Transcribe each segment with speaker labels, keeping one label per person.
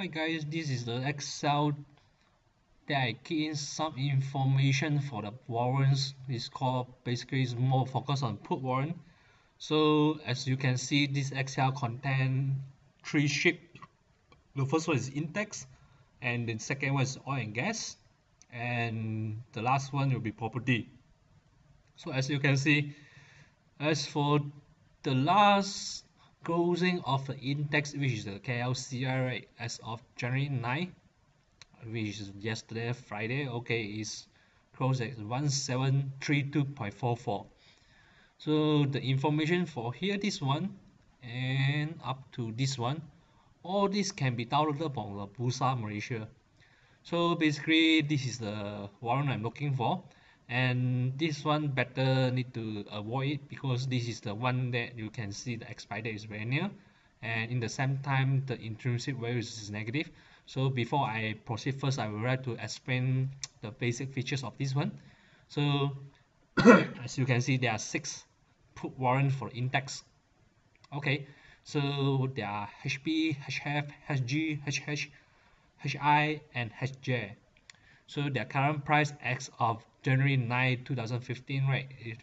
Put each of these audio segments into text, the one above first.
Speaker 1: hi guys this is the excel that I key in some information for the warrants. It's called basically is more focused on put warrant. So as you can see this excel contain three ship the first one is index, and the second one is oil and gas and the last one will be property. So as you can see as for the last closing of the index which is the KLCI as of January 9 which is yesterday Friday. Okay is closed at 1732.44 so the information for here this one and up to this one all this can be downloaded from the Bursa Malaysia. So basically this is the warrant I'm looking for and this one better need to avoid because this is the one that you can see the expiry date is very near. And in the same time the intrinsic value is negative. So before I proceed first I would like to explain the basic features of this one. So as you can see there are six put warrant for index. Okay so there are HP, HF, HG, HH, HI and HJ so their current price as of January 9 2015 right it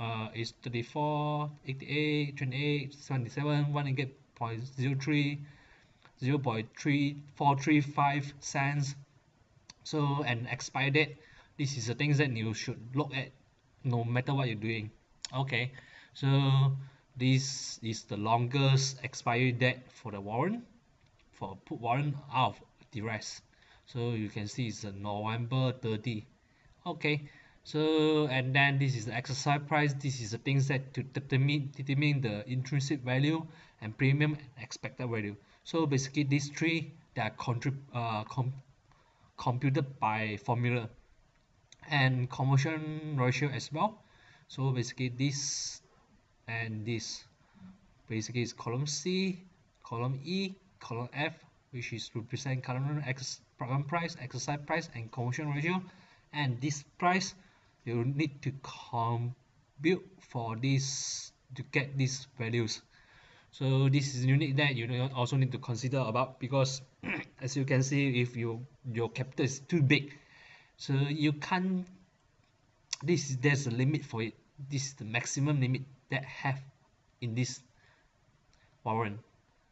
Speaker 1: uh, is 34 88 28 77 1 again 0.03 0 0.3435 cents. So an expired date this is the things that you should look at no matter what you're doing. Okay so this is the longest expiry date for the warrant for put warrant out of the rest so you can see it's a November 30 okay. So and then this is the exercise price. This is the things that to determine determine the intrinsic value and premium expected value. So basically these three they are contrib uh, com computed by formula and conversion ratio as well. So basically this and this. Basically is column C column E column F which is represent current program price exercise price and conversion ratio. And this price you need to compute for this to get these values. So this is unique that you also need to consider about because as you can see if you your capital is too big so you can't this there's a limit for it. This is the maximum limit that have in this warrant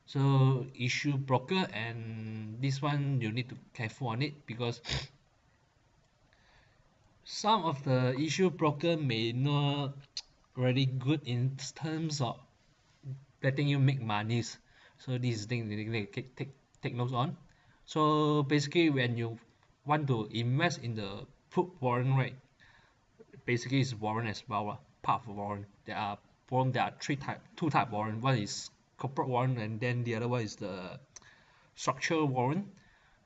Speaker 1: so issue broker and this one you need to careful on it because some of the issue broker may not really good in terms of letting you make monies. So this is thing you need to take, take, take notes on. So basically when you want to invest in the put warrant right basically it's warrant as well part of warrant. There are warrant there are three type two type warrant. One is corporate warrant and then the other one is the structural warrant.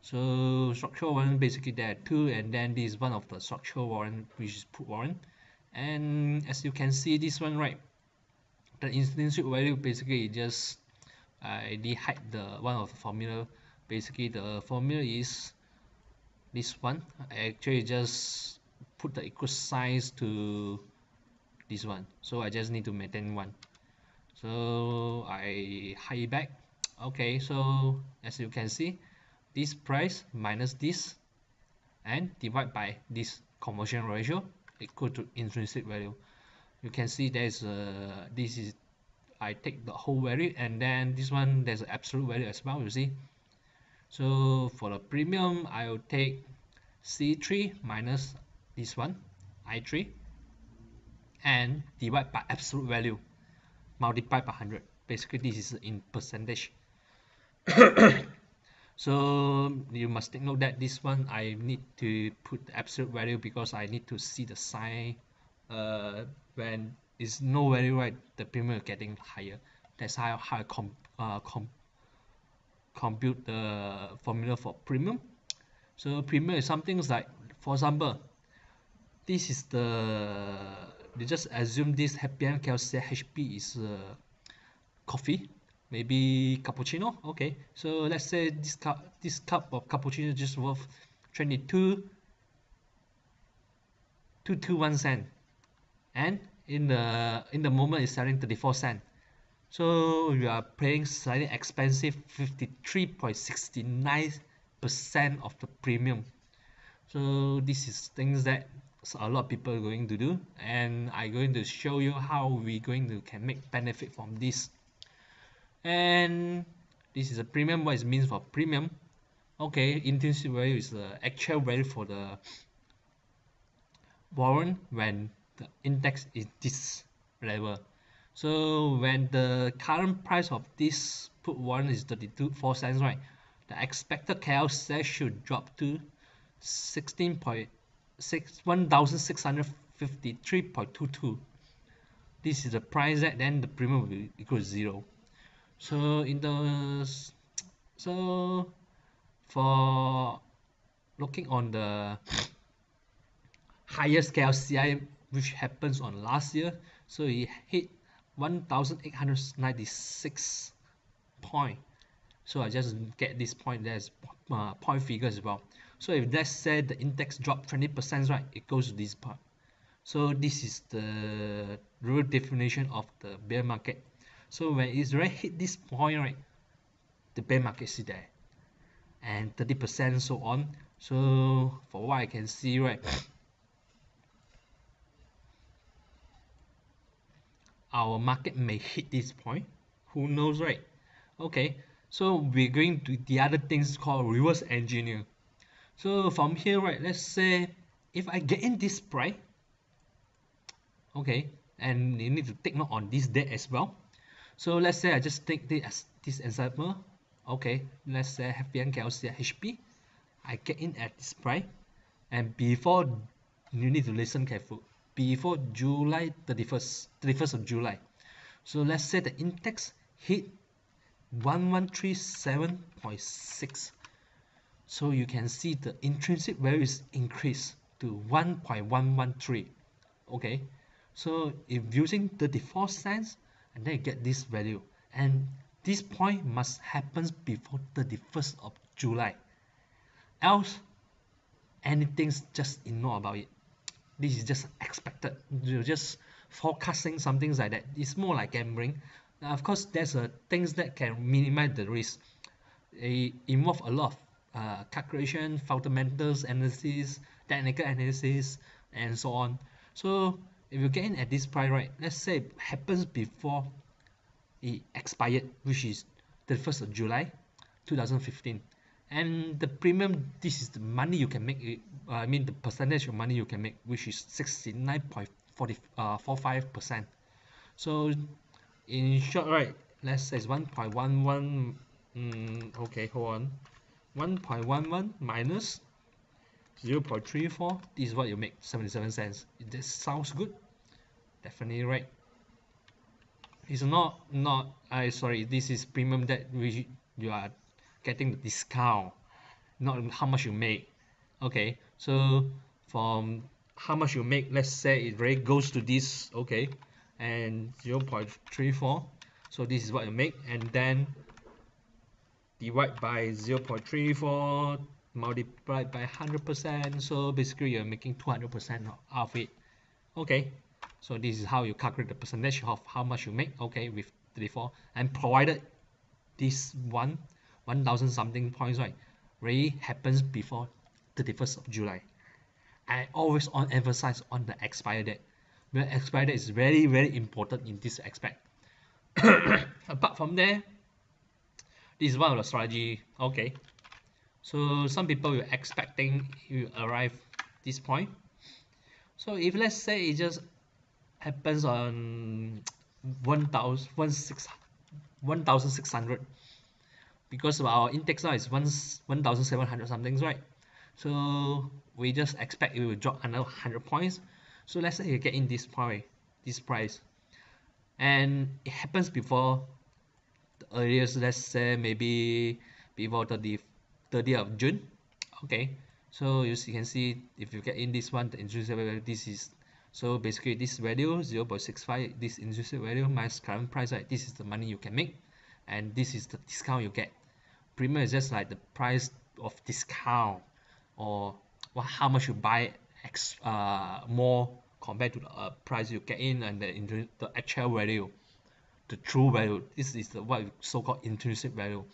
Speaker 1: So structural warrant basically there are two and then this is one of the structural warrant which is put warrant. And as you can see this one right the intrinsic value basically just I uh, hide the one of the formula. Basically the formula is this one. I actually just put the equal size to this one. So I just need to maintain one so I hide back. Okay so as you can see this price minus this and divide by this conversion ratio equal to intrinsic value. You can see there's a this is I take the whole value and then this one there's an absolute value as well you see. So for the premium I will take C3 minus this one I3 and divide by absolute value multiplied by 100 basically this is in percentage. So you must take note that this one I need to put the absolute value because I need to see the sign uh, when it's no value right? The premium is getting higher. That's how, how I com, uh, com, compute the formula for premium. So premium is something like for example this is the they just assume this happy calcium HP is uh, coffee maybe cappuccino okay. So let's say this cup this cup of cappuccino just worth 22 221 cent. And in the in the moment it's selling 34 cent. So you are paying slightly expensive 53.69 percent of the premium. So this is things that a lot of people are going to do and I'm going to show you how we going to can make benefit from this. And this is a premium what it means for premium. Okay intrinsic value is the actual value for the warrant when the index is this level. So when the current price of this put warrant is 32 4 cents right? The expected KL should drop to 16.6 1653.22 this is the price that then the premium will be equal to zero. So in the so for looking on the highest KLCI which happens on last year so it hit 1896 point. So I just get this point there's uh, point figure as well so if let's say the index drop 20% right it goes to this part. So this is the real definition of the bear market. So when it's right hit this point right the bear market is there. And 30% so on. So for what I can see right our market may hit this point. Who knows right? Okay so we're going to the other things called reverse engineer so from here right let's say if I get in this price okay and you need to take note on this date as well. So let's say I just take this as this example. Okay let's say FBM KLCI HP I get in at this price. And before you need to listen careful. Before July 31st 31st of July. So let's say the index hit 1137.6 so you can see the intrinsic value is increased to 1.113 okay? So if using the default sense, and then you get this value. And this point must happen before 31st of July. Else anything's just ignore about it. This is just expected. You're just forecasting something like that. It's more like gambling. Now, of course there's a things that can minimize the risk. It involve a lot of uh, calculation fundamentals analysis technical analysis and so on. So if you get in at this price right let's say it happens before it expired which is the 1st of July 2015 and the premium this is the money you can make uh, I mean the percentage of money you can make which is 69.45 uh, percent. So in short right let's say it's 1.11 mm, okay hold on 1.11 minus 0 0.34 this is what you make 77 cents. This sounds good. Definitely right. It's not not I sorry this is premium that we you are getting the discount not how much you make. Okay so from how much you make let's say it really goes to this okay and 0.34 so this is what you make and then divide by 0 0.34 multiplied by 100% so basically you're making 200% of it. Okay. So this is how you calculate the percentage of how much you make okay with 34 and provided this one 1000 something points right really happens before 31st of July. I always on emphasize on the expire date. The expire date is very very important in this aspect. Apart from there this is one of the strategy. Okay. So some people were expecting you arrive this point. So if let's say it just happens on 1600 because our index now is 1700 something right? So we just expect it will drop another 100 points. So let's say you get in this point this price. And it happens before the earliest let's say maybe before 30 30th of June. Okay. So you can see if you get in this one the intrinsic value this is so basically this value 0 0.65 this intrinsic value minus current price right this is the money you can make and this is the discount you get. Premium is just like the price of discount or what how much you buy X uh more compared to the uh, price you get in and the the actual value the true value. This is the what so-called intrinsic value.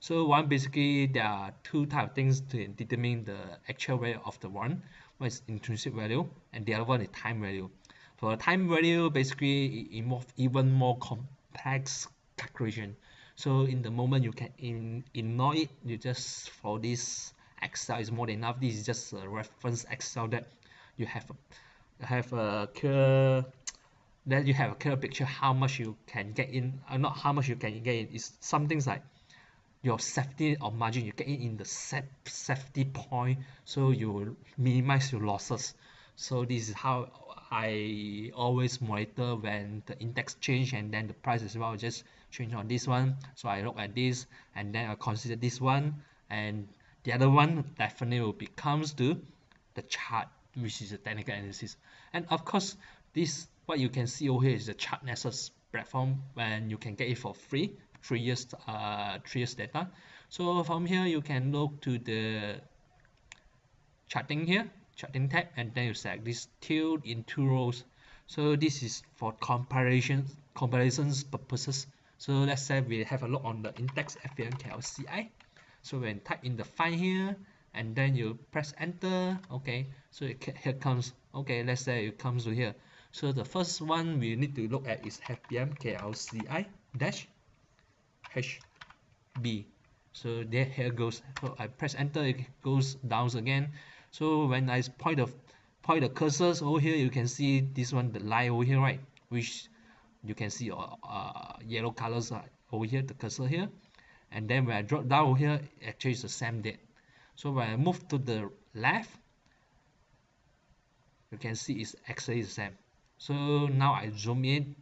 Speaker 1: So one basically there are two type of things to determine the actual value of the one. One is intrinsic value and the other one is time value. For the time value basically it involve even more complex calculation. So in the moment you can in, ignore it. You just for this excel is more than enough. This is just a reference excel that you have have a clear then you have a clear picture how much you can get in uh, not how much you can get in is some things like your safety or margin you get in in the set safety point so you minimize your losses. So this is how I always monitor when the index change and then the price as well just change on this one. So I look at this and then I consider this one and the other one definitely will becomes to the chart which is a technical analysis. And of course this what you can see over here is the Chartnexus platform when you can get it for free three years uh three years data. So from here you can look to the charting here charting tab and then you select this tilt in two rows so this is for comparison comparisons purposes. So let's say we have a look on the index FBMKLCI so when type in the find here and then you press enter okay so it here comes okay let's say it comes to here so the first one we need to look at is FBM KLCI dash HB so there here goes. So I press enter it goes down again. So when I point the point the cursors over here you can see this one the line over here right? Which you can see uh, uh, yellow colors over here the cursor here. And then when I drop down over here actually it's the same date. So when I move to the left you can see it's actually the same so now I zoom in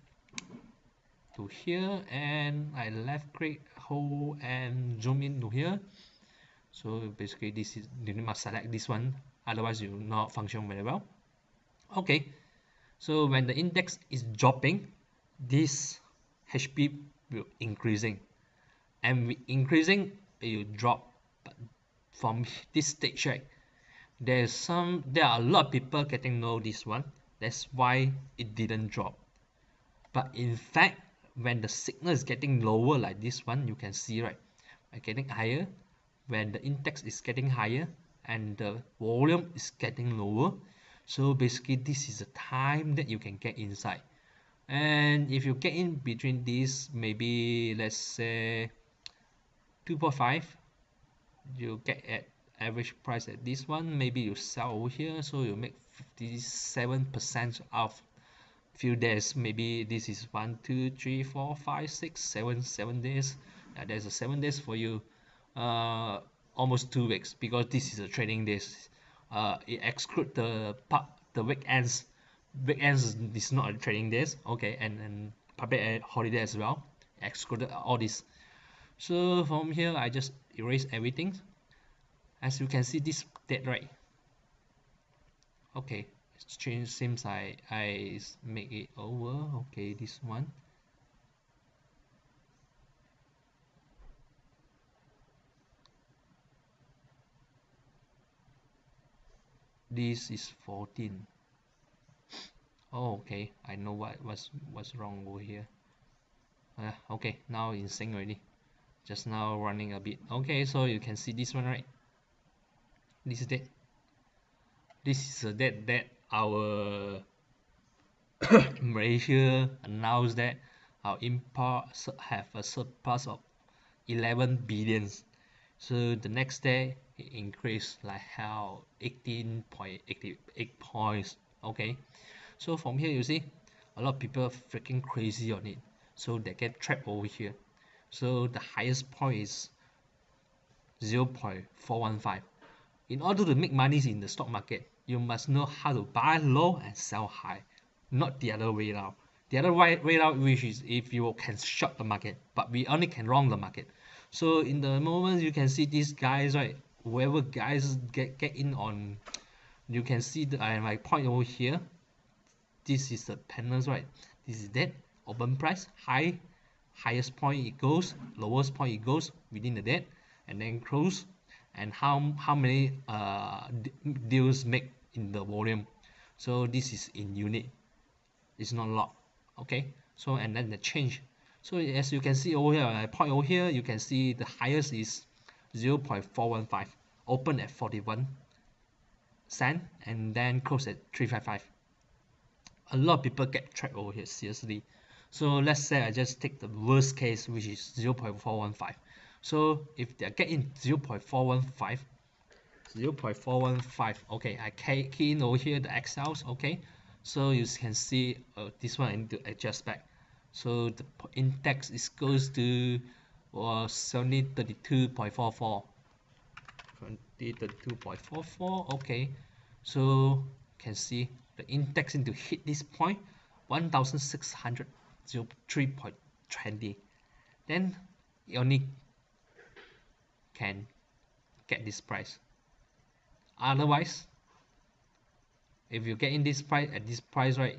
Speaker 1: to here and I left click hold and zoom in to here. So basically this is you must select this one otherwise you will not function very well. Okay. So when the index is dropping this HP will increasing. And with increasing it will drop. But from this stage right there's some there are a lot of people getting know this one that's why it didn't drop. But in fact when the signal is getting lower like this one you can see right uh, getting higher. When the index is getting higher and the volume is getting lower. So basically this is the time that you can get inside. And if you get in between these maybe let's say 2.5 you get at average price at this one. Maybe you sell over here so you make 57 percent of few days maybe this is one two three four five six seven seven days. Uh, there's a seven days for you. Uh, almost two weeks because this is a trading days. Uh, it exclude the part the weekends. Weekends is not a trading days okay and and public holiday as well excluded all this. So from here I just erase everything. As you can see this date right okay it's changed seems I I make it over. Okay this one. This is 14 oh okay I know what was what's wrong over here. Uh, okay now in sync already. Just now running a bit. Okay so you can see this one right? This is that this is a that that our Malaysia announced that our imports have a surplus of 11 billions so the next day it increased like how 18.88 points okay? So from here you see a lot of people freaking crazy on it. So they get trapped over here. So the highest point is 0.415 in order to make money in the stock market you must know how to buy low and sell high not the other way around the other way, way around which is if you can short the market but we only can long the market. So in the moment you can see these guys right whoever guys get get in on you can see the I my point over here. This is the panels right? This is that open price high highest point it goes lowest point it goes within the dead and then close and how how many uh deals make in the volume. So this is in unit. It's not lot okay? So and then the change. So as you can see over here I point over here you can see the highest is 0.415 open at 41 cent and then close at 355 a lot of people get trapped over here seriously. So let's say I just take the worst case which is 0.415 so if they get in 0.415 0.415 okay I key in over here the Excels okay? So you can see uh, this one I need to adjust back. So the index is goes to was only 32.44 32.44 okay. So can see the index need to hit this point 1603.20 then you only can get this price. Otherwise if you get in this price at this price right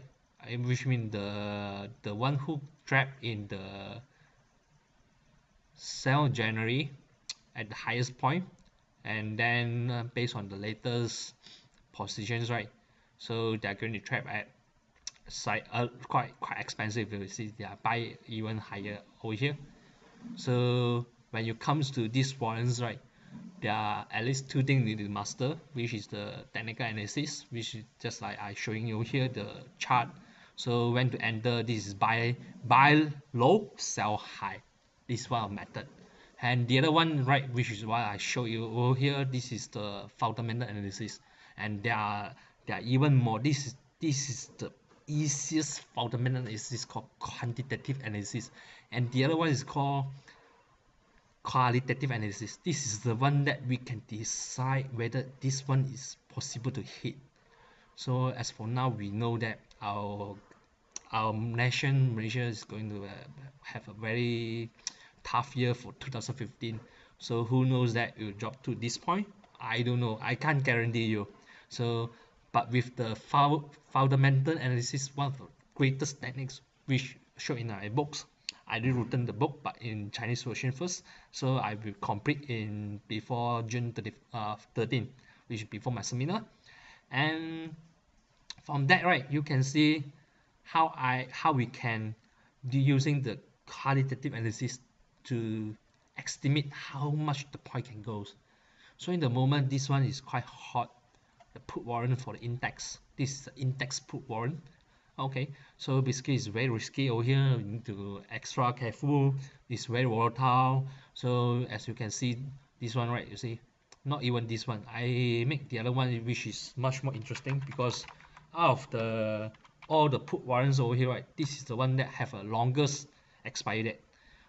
Speaker 1: which mean the the one who trapped in the sell January at the highest point and then uh, based on the latest positions right so they're going to trap at side uh, quite quite expensive. You see they are buy even higher over here. So when it comes to these warrants right there are at least two things you need to master which is the technical analysis which is just like I showing you here the chart. So when to enter this is buy buy low sell high. This one method. And the other one right which is what I show you over here this is the fundamental analysis. And there are there are even more. This is this is the easiest fundamental analysis called quantitative analysis. And the other one is called qualitative analysis. This is the one that we can decide whether this one is possible to hit. So as for now we know that our our nation Malaysia is going to uh, have a very tough year for 2015 so who knows that it will drop to this point? I don't know. I can't guarantee you. So but with the fundamental analysis one of the greatest techniques which show in our books I did written the book but in Chinese version first. So I will complete in before June 30, uh, 13 which is before my seminar. And from that right you can see how I how we can do using the qualitative analysis to estimate how much the point can go. So in the moment this one is quite hot. The put warrant for the index. This is the index put warrant okay so basically it's very risky over here. You need to extra careful. It's very volatile. So as you can see this one right you see not even this one. I make the other one which is much more interesting because out of the all the put warrants over here right this is the one that have a longest expiry date.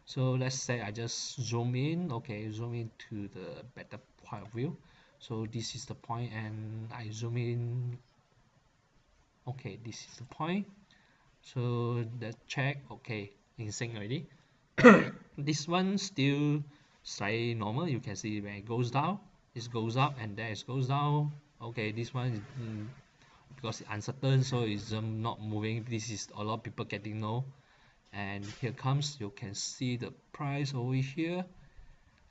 Speaker 1: So let's say I just zoom in. Okay zoom in to the better point of view. So this is the point and I zoom in okay this is the point. So the check okay in sync already. This one still slightly normal. You can see when it goes down. It goes up and then it goes down. Okay this one is mm, because it's uncertain so it's um, not moving. This is a lot of people getting no and here comes you can see the price over here.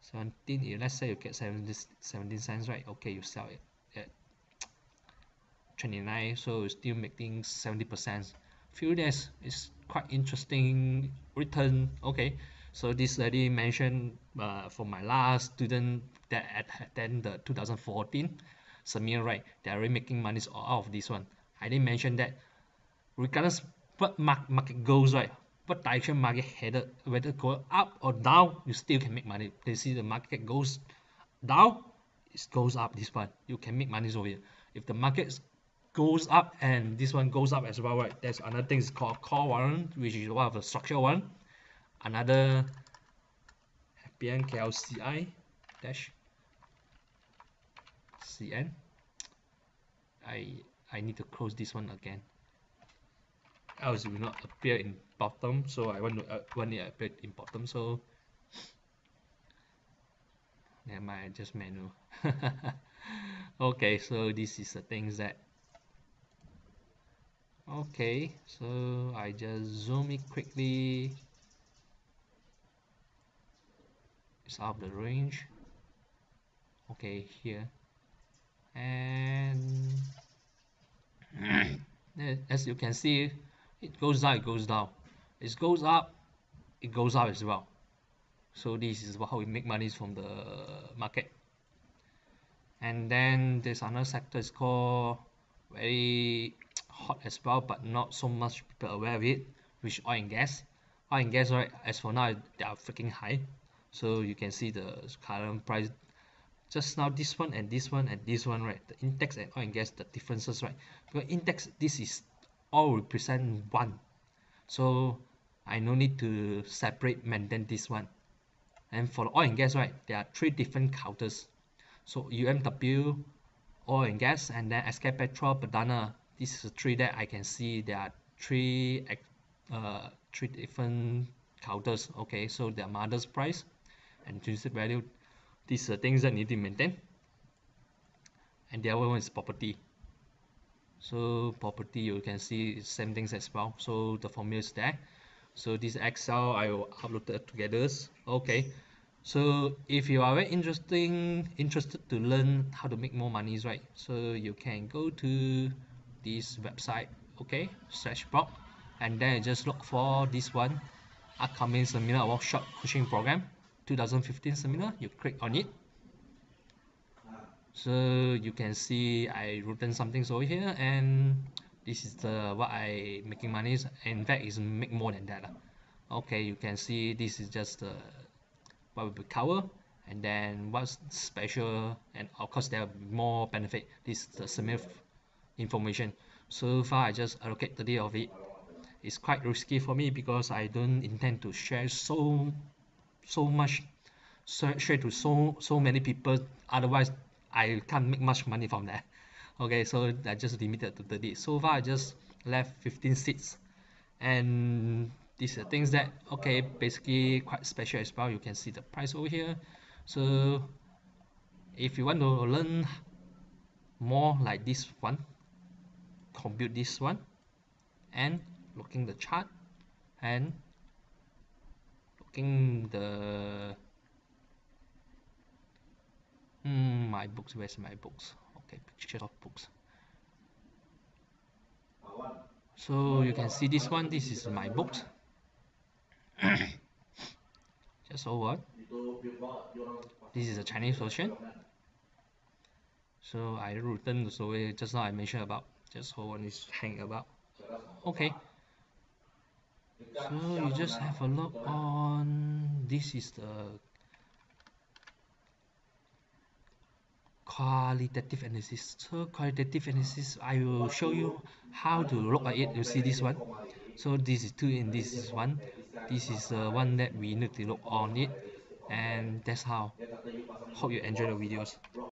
Speaker 1: 17 let's say you get 17, 17 cents right? Okay you sell it 29 so it's still making 70 percent. Few days is quite interesting return okay. So this already mentioned uh, for my last student that attend the 2014 Samir right they're already making money out of this one. I didn't mention that. Regardless what market goes right what direction market headed whether go up or down you still can make money. They see the market goes down it goes up this one. You can make money over here. If the market goes up and this one goes up as well right? There's another thing is called call one which is one of the structure one. Another BNKLCI dash CN I I need to close this one again. Else it will not appear in bottom so I want to uh, want it appear in bottom so never mind just manual. Okay so this is the things that okay so I just zoom it quickly. It's out of the range. Okay here. And as you can see it goes down it goes down. It goes up it goes up as well. So this is how we make money from the market. And then there's another sector is called very hot as well but not so much people aware of it which oil and gas. Oil and gas right as for now they are freaking high. So you can see the current price just now this one and this one and this one right? The index and oil and gas the differences right? Because index this is all represent one. So I no need to separate maintain this one. And for the oil and gas right there are three different counters. So UMW oil and gas and then SK Petrol Perdana this is three that I can see. There are three uh, three different counters. Okay so their mother's price and intrinsic value these are things that need to maintain and the other one is property. So property you can see same things as well. So the formula is there. So this excel i will upload together. Okay. So if you are very interesting interested to learn how to make more money right? So you can go to this website okay search blog and then just look for this one upcoming seminar workshop coaching program 2015 seminar you click on it. So you can see I written something over here and this is the what I making money is in fact is make more than that okay you can see this is just the what we cover and then what's special and of course there are more benefit. This is the similar information. So far I just allocate 30 of it. It's quite risky for me because I don't intend to share so so much share to so so many people. Otherwise I can't make much money from that okay so I just limited to 30 so far I just left 15 seats. And these are things that okay basically quite special as well. You can see the price over here. So if you want to learn more like this one compute this one and looking the chart and looking the hmm, my books where's my books? Okay picture of books. So you can see this one this is my books. Just over this is a Chinese version. So I written the story just now I mentioned about just hold on is hang about. Okay. So you just have a look on this is the qualitative analysis. So qualitative analysis I will show you how to look at it. You see this one? So this is two and this is one. This is the one that we need to look on it and that's how. Hope you enjoy the videos